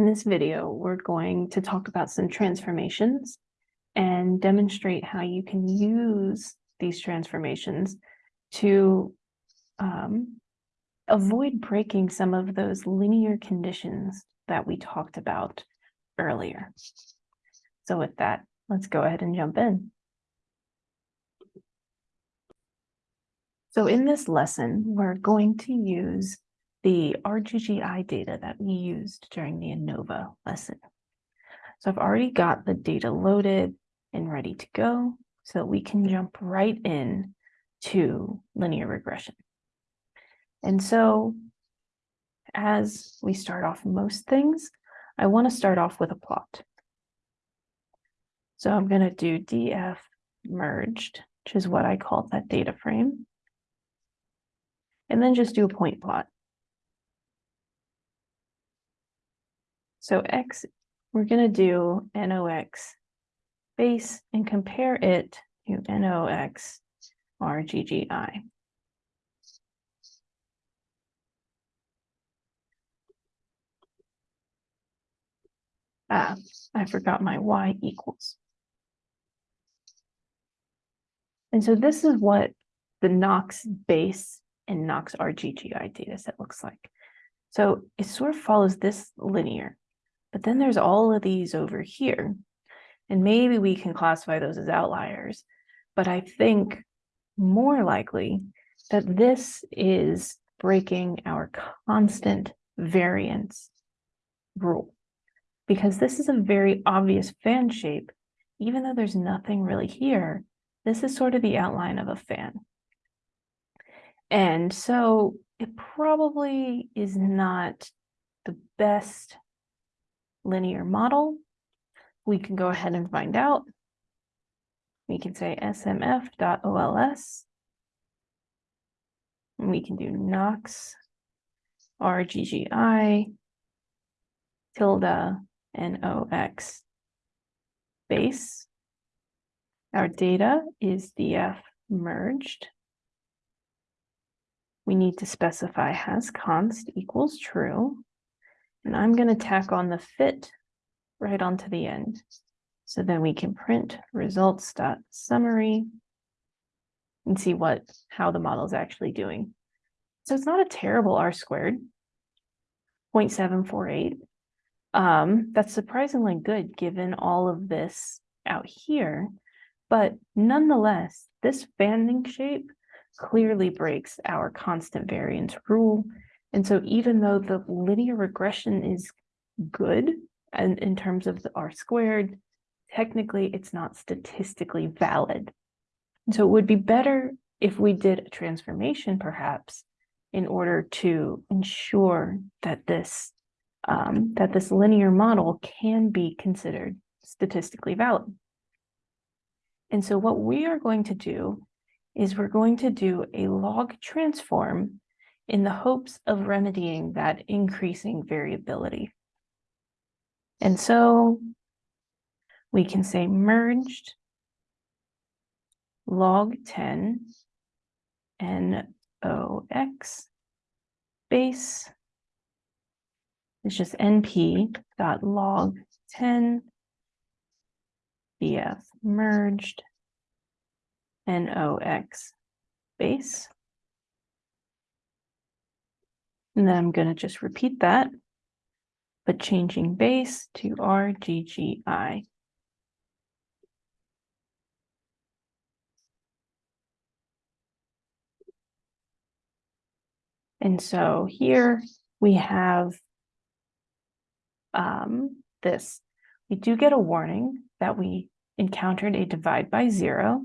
In this video, we're going to talk about some transformations and demonstrate how you can use these transformations to um, avoid breaking some of those linear conditions that we talked about earlier. So with that, let's go ahead and jump in. So in this lesson, we're going to use the RGGI data that we used during the ANOVA lesson. So I've already got the data loaded and ready to go so we can jump right in to linear regression. And so as we start off most things, I want to start off with a plot. So I'm going to do df merged, which is what I call that data frame. And then just do a point plot. So X, we're going to do NOx base and compare it to NOx RGGI. Ah, I forgot my Y equals. And so this is what the NOx base and NOx RGGI data set looks like. So it sort of follows this linear. But then there's all of these over here. And maybe we can classify those as outliers. But I think more likely that this is breaking our constant variance rule. Because this is a very obvious fan shape, even though there's nothing really here, this is sort of the outline of a fan. And so it probably is not the best linear model. We can go ahead and find out. We can say smf.ols. We can do nox rggi tilde nox base. Our data is df merged. We need to specify has const equals true. And I'm going to tack on the fit right onto the end. So then we can print results dot summary and see what how the model is actually doing. So it's not a terrible R squared, 0.748. Um, that's surprisingly good given all of this out here. But nonetheless, this fanning shape clearly breaks our constant variance rule and so even though the linear regression is good and in terms of the R squared, technically it's not statistically valid. And So it would be better if we did a transformation perhaps in order to ensure that this um, that this linear model can be considered statistically valid. And so what we are going to do is we're going to do a log transform in the hopes of remedying that increasing variability. And so we can say merged log 10 NOx base It's just np dot log 10 df merged NOx base. And then I'm going to just repeat that, but changing base to RGGI. And so here we have um, this. We do get a warning that we encountered a divide by zero,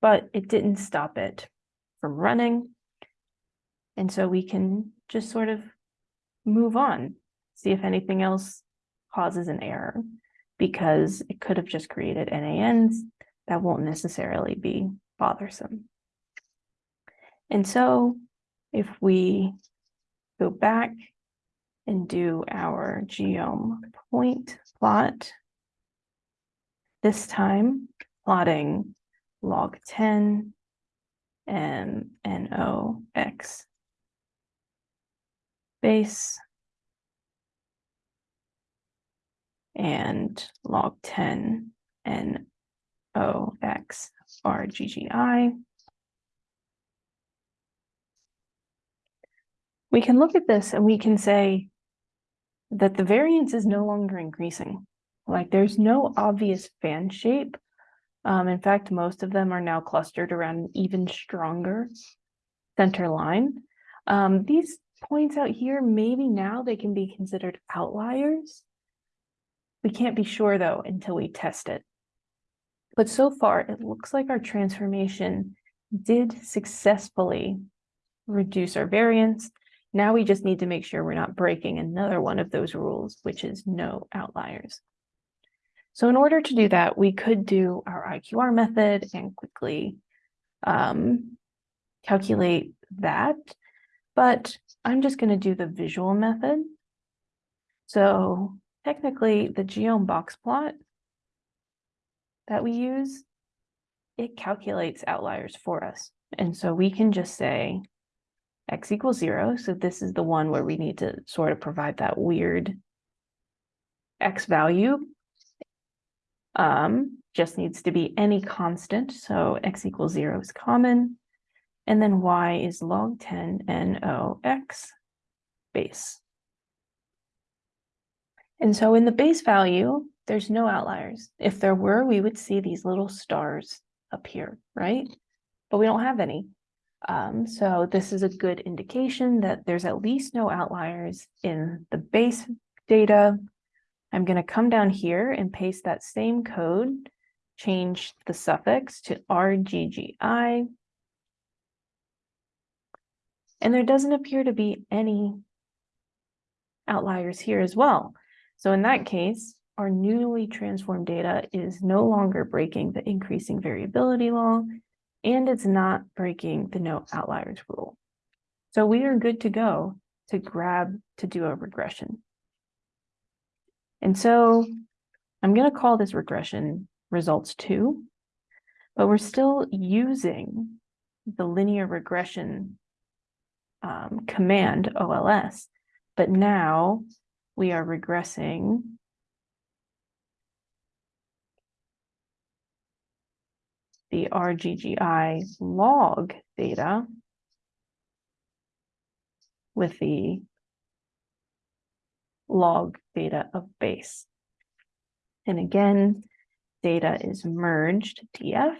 but it didn't stop it from running. And so we can just sort of move on, see if anything else causes an error, because it could have just created NANs that won't necessarily be bothersome. And so if we go back and do our geom point plot, this time plotting log 10 and NOx base. and log ten N O X R G G I. We can look at this and we can say that the variance is no longer increasing. Like there's no obvious fan shape. Um, in fact, most of them are now clustered around an even stronger center line. Um, these points out here, maybe now they can be considered outliers. We can't be sure though until we test it. But so far, it looks like our transformation did successfully reduce our variance. Now we just need to make sure we're not breaking another one of those rules, which is no outliers. So in order to do that, we could do our IQR method and quickly um, calculate that, but I'm just going to do the visual method. So technically the geom box plot that we use, it calculates outliers for us. And so we can just say x equals zero. So this is the one where we need to sort of provide that weird x value. Um, just needs to be any constant. So x equals zero is common. And then y is log 10 NOx base. And so in the base value, there's no outliers. If there were, we would see these little stars appear, right? But we don't have any. Um, so this is a good indication that there's at least no outliers in the base data. I'm going to come down here and paste that same code, change the suffix to RGGI. And there doesn't appear to be any outliers here as well. So in that case, our newly transformed data is no longer breaking the increasing variability law, and it's not breaking the no outliers rule. So we are good to go to grab to do a regression. And so I'm going to call this regression results two, but we're still using the linear regression um, command OLS, but now we are regressing the RGGI log data with the log data of base. And again, data is merged df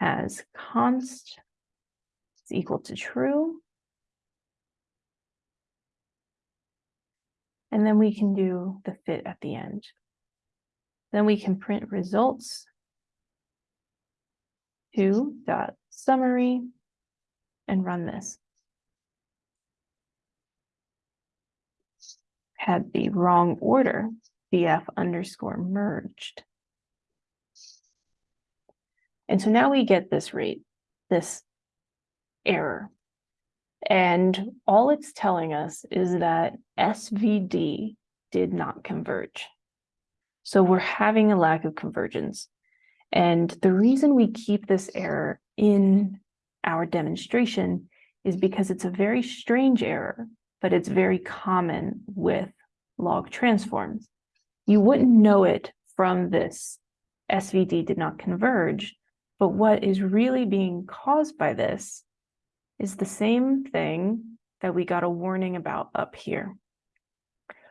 as const is equal to true. And then we can do the fit at the end. Then we can print results to dot summary and run this. Had the wrong order, df underscore merged. And so now we get this rate, this error. And all it's telling us is that SVD did not converge. So we're having a lack of convergence. And the reason we keep this error in our demonstration is because it's a very strange error, but it's very common with log transforms. You wouldn't know it from this SVD did not converge, but what is really being caused by this is the same thing that we got a warning about up here.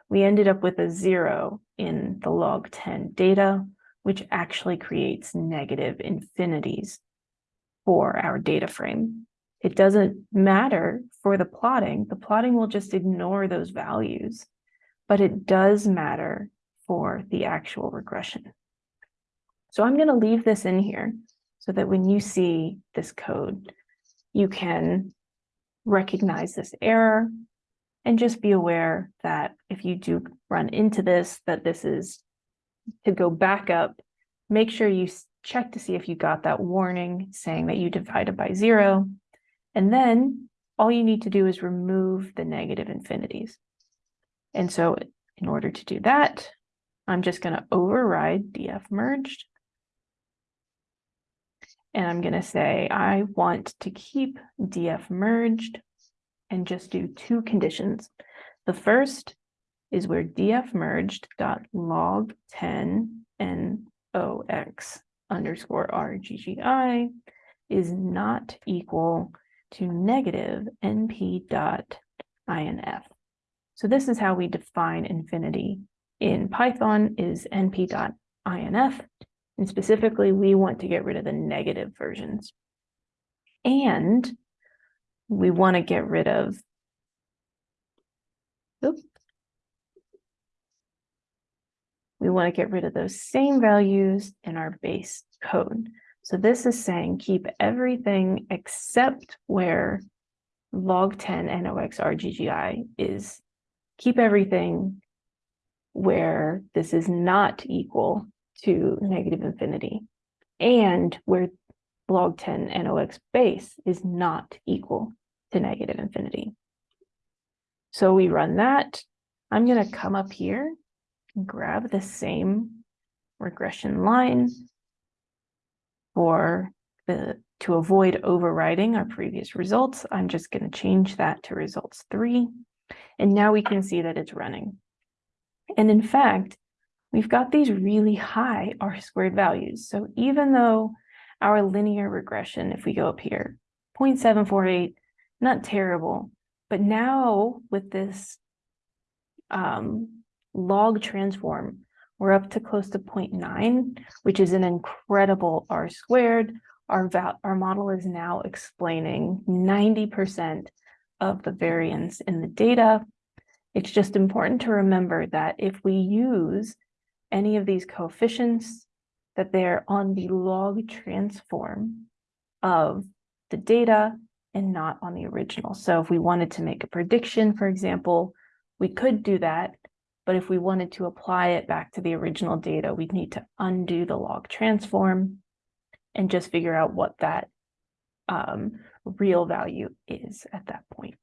We ended up with a zero in the log 10 data, which actually creates negative infinities for our data frame. It doesn't matter for the plotting. The plotting will just ignore those values, but it does matter for the actual regression. So I'm going to leave this in here so that when you see this code, you can recognize this error and just be aware that if you do run into this, that this is to go back up, make sure you check to see if you got that warning saying that you divided by zero. And then all you need to do is remove the negative infinities. And so in order to do that, I'm just going to override df merged. And I'm going to say I want to keep df merged and just do two conditions. The first is where df merged dot log ten nox underscore rggi is not equal to negative np dot inf. So this is how we define infinity in Python is np dot inf. And specifically, we want to get rid of the negative versions. And we want to get rid of oops. We want to get rid of those same values in our base code. So this is saying keep everything except where log 10 NOx RGGI is keep everything where this is not equal to negative infinity and where log 10 NOx base is not equal to negative infinity. So we run that. I'm going to come up here and grab the same regression line for the to avoid overriding our previous results. I'm just going to change that to results three. And now we can see that it's running. And in fact, we've got these really high R squared values. So even though our linear regression, if we go up here, 0.748, not terrible, but now with this um, log transform, we're up to close to 0.9, which is an incredible R squared. Our, our model is now explaining 90% of the variance in the data. It's just important to remember that if we use any of these coefficients, that they're on the log transform of the data and not on the original. So if we wanted to make a prediction, for example, we could do that. But if we wanted to apply it back to the original data, we'd need to undo the log transform and just figure out what that um, real value is at that point.